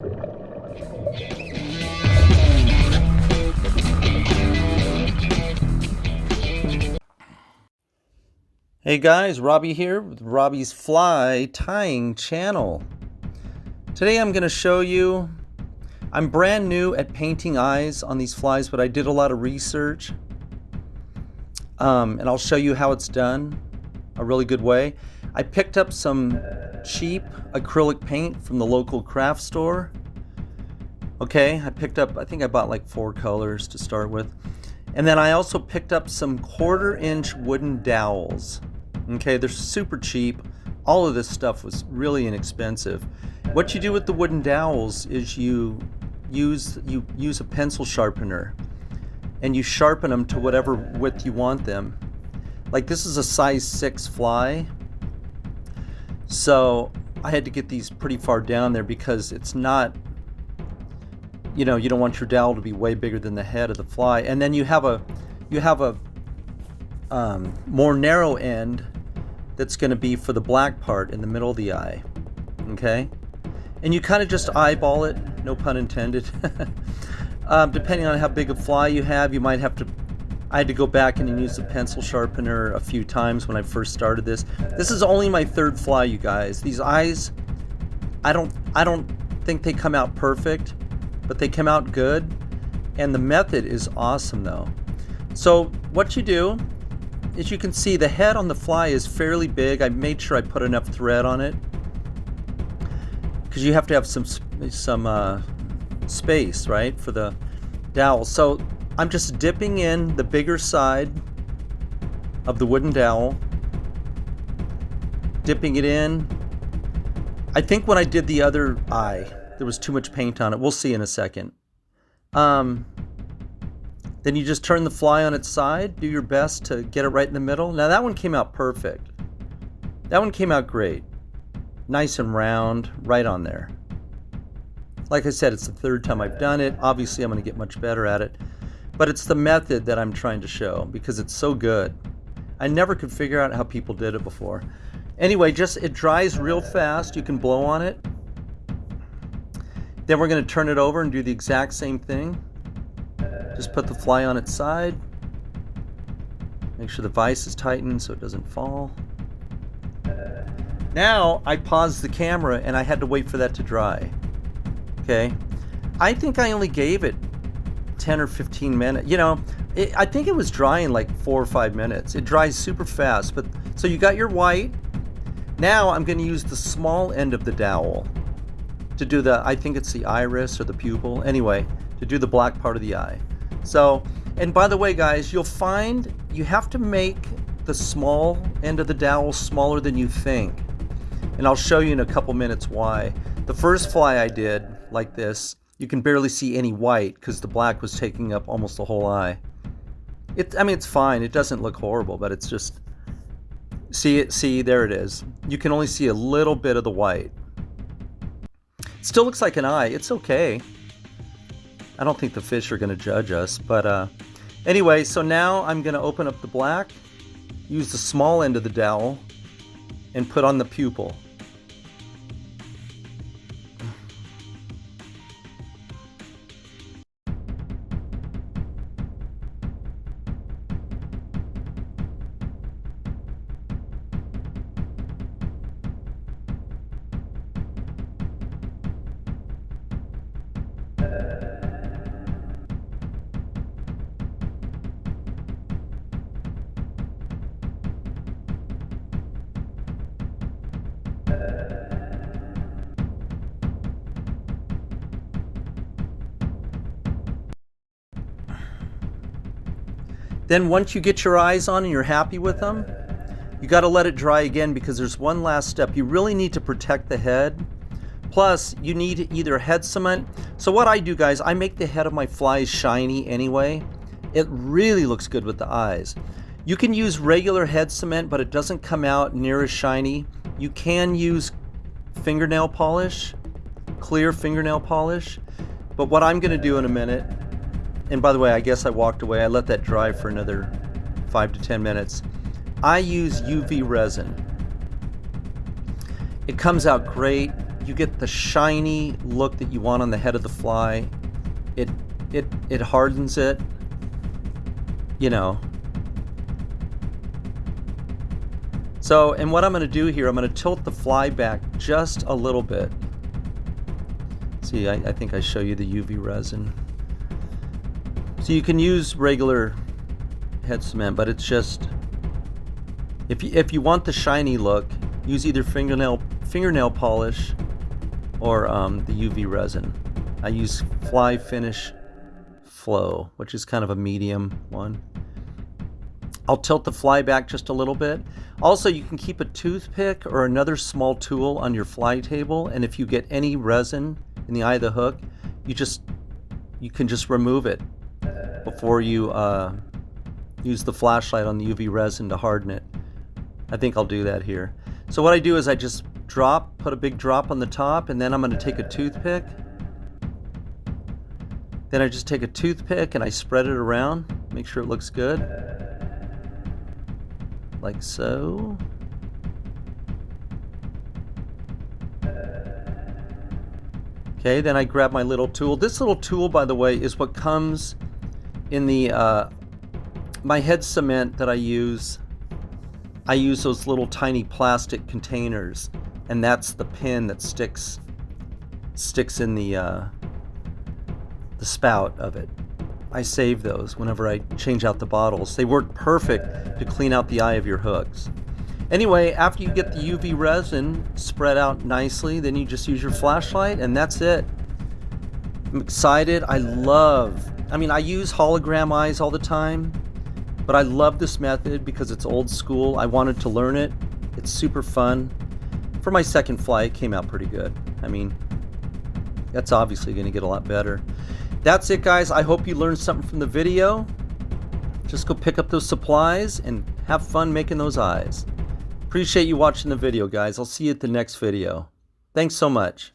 Hey guys, Robbie here with Robbie's Fly Tying Channel. Today I'm going to show you, I'm brand new at painting eyes on these flies, but I did a lot of research. Um, and I'll show you how it's done a really good way. I picked up some cheap acrylic paint from the local craft store. Okay, I picked up, I think I bought like four colors to start with. And then I also picked up some quarter inch wooden dowels. Okay, they're super cheap. All of this stuff was really inexpensive. What you do with the wooden dowels is you use you use a pencil sharpener and you sharpen them to whatever width you want them. Like this is a size 6 fly. So I had to get these pretty far down there because it's not you know, you don't want your dowel to be way bigger than the head of the fly. And then you have a you have a um, more narrow end that's going to be for the black part in the middle of the eye. Okay? And you kind of just eyeball it, no pun intended. um, depending on how big a fly you have, you might have to. I had to go back and use a pencil sharpener a few times when I first started this. This is only my third fly, you guys. These eyes, I don't, I don't think they come out perfect, but they come out good. And the method is awesome, though. So what you do as you can see, the head on the fly is fairly big. I made sure I put enough thread on it because you have to have some some uh, space, right, for the dowel. So I'm just dipping in the bigger side of the wooden dowel, dipping it in. I think when I did the other eye, there was too much paint on it. We'll see in a second. Um, then you just turn the fly on its side, do your best to get it right in the middle. Now that one came out perfect. That one came out great. Nice and round, right on there. Like I said, it's the third time I've done it. Obviously, I'm going to get much better at it. But it's the method that I'm trying to show because it's so good. I never could figure out how people did it before. Anyway, just it dries real fast. You can blow on it. Then we're going to turn it over and do the exact same thing. Just put the fly on its side. Make sure the vise is tightened so it doesn't fall. Now I paused the camera and I had to wait for that to dry. Okay. I think I only gave it 10 or 15 minutes. You know, it, I think it was drying like four or five minutes. It dries super fast. But so you got your white. Now I'm going to use the small end of the dowel to do the, I think it's the iris or the pupil. Anyway, to do the black part of the eye. So, and by the way, guys, you'll find you have to make the small end of the dowel smaller than you think. And I'll show you in a couple minutes why. The first fly I did, like this, you can barely see any white because the black was taking up almost the whole eye. It, I mean, it's fine. It doesn't look horrible, but it's just, see it, see, there it is. You can only see a little bit of the white. still looks like an eye. It's okay. I don't think the fish are going to judge us, but uh, anyway, so now I'm going to open up the black, use the small end of the dowel, and put on the pupil. Then once you get your eyes on and you're happy with them, you got to let it dry again because there's one last step. You really need to protect the head. Plus, you need either head cement. So what I do, guys, I make the head of my flies shiny anyway. It really looks good with the eyes. You can use regular head cement, but it doesn't come out near as shiny. You can use fingernail polish, clear fingernail polish. But what I'm going to do in a minute and by the way, I guess I walked away. I let that dry for another five to 10 minutes. I use UV resin. It comes out great. you get the shiny look that you want on the head of the fly. It it it hardens it. You know. So, and what I'm going to do here, I'm going to tilt the fly back just a little bit. See, I, I think I show you the UV resin. So you can use regular head cement, but it's just if you if you want the shiny look, use either fingernail fingernail polish or um, the UV resin. I use Fly Finish Flow, which is kind of a medium one. I'll tilt the fly back just a little bit. Also, you can keep a toothpick or another small tool on your fly table, and if you get any resin in the eye of the hook, you just you can just remove it before you uh, use the flashlight on the UV resin to harden it. I think I'll do that here. So what I do is I just drop, put a big drop on the top, and then I'm going to take a toothpick. Then I just take a toothpick and I spread it around, make sure it looks good. Like so. Okay, then I grab my little tool. This little tool, by the way, is what comes in the uh, my head cement that I use. I use those little tiny plastic containers, and that's the pin that sticks sticks in the uh, the spout of it. I save those whenever I change out the bottles. They work perfect to clean out the eye of your hooks. Anyway, after you get the UV resin spread out nicely, then you just use your flashlight and that's it. I'm excited. I love, I mean, I use hologram eyes all the time, but I love this method because it's old school. I wanted to learn it. It's super fun. For my second fly, it came out pretty good. I mean, that's obviously going to get a lot better. That's it, guys. I hope you learned something from the video. Just go pick up those supplies and have fun making those eyes. Appreciate you watching the video, guys. I'll see you at the next video. Thanks so much.